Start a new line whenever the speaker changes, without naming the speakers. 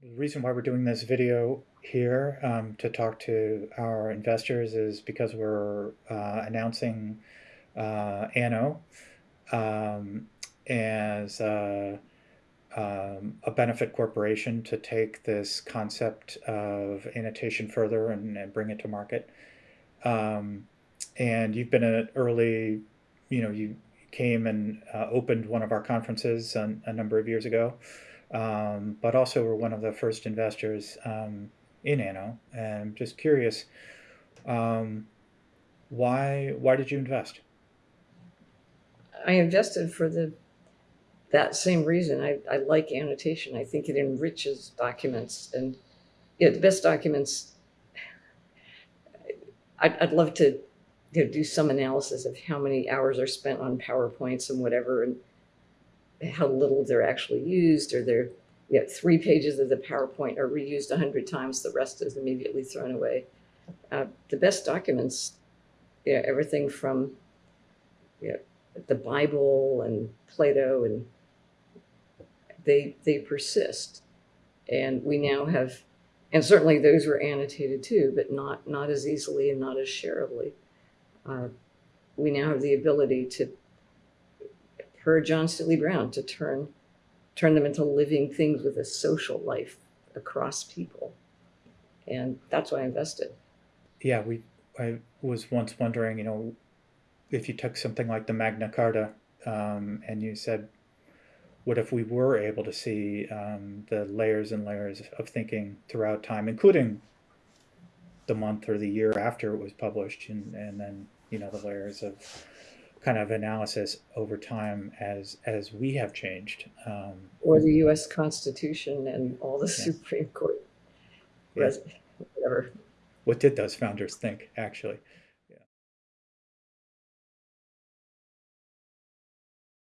The reason why we're doing this video here um, to talk to our investors is because we're uh, announcing uh, ANO um, as uh, um, a benefit corporation to take this concept of annotation further and, and bring it to market. Um, and you've been an early, you know, you came and uh, opened one of our conferences a, a number of years ago um, but also we're one of the first investors um, in ANO. And I'm just curious, um, why why did you invest?
I invested for the that same reason. I, I like annotation. I think it enriches documents and yeah, the best documents. I'd, I'd love to you know, do some analysis of how many hours are spent on PowerPoints and whatever, and how little they're actually used or they're you know, three pages of the PowerPoint are reused a hundred times, the rest is immediately thrown away. Uh, the best documents, you know, everything from you know, the Bible and Plato and they they persist. And we now have and certainly those were annotated too, but not not as easily and not as shareably. Uh, we now have the ability to per John Seely Brown, to turn turn them into living things with a social life across people. And that's why I invested.
Yeah, we I was once wondering, you know, if you took something like the Magna Carta um, and you said, what if we were able to see um, the layers and layers of thinking throughout time, including the month or the year after it was published, and, and then, you know, the layers of kind of analysis over time as as we have changed. Um,
or the U.S. Constitution and all the. Supreme Court, yeah. whatever.
What did those founders think, actually?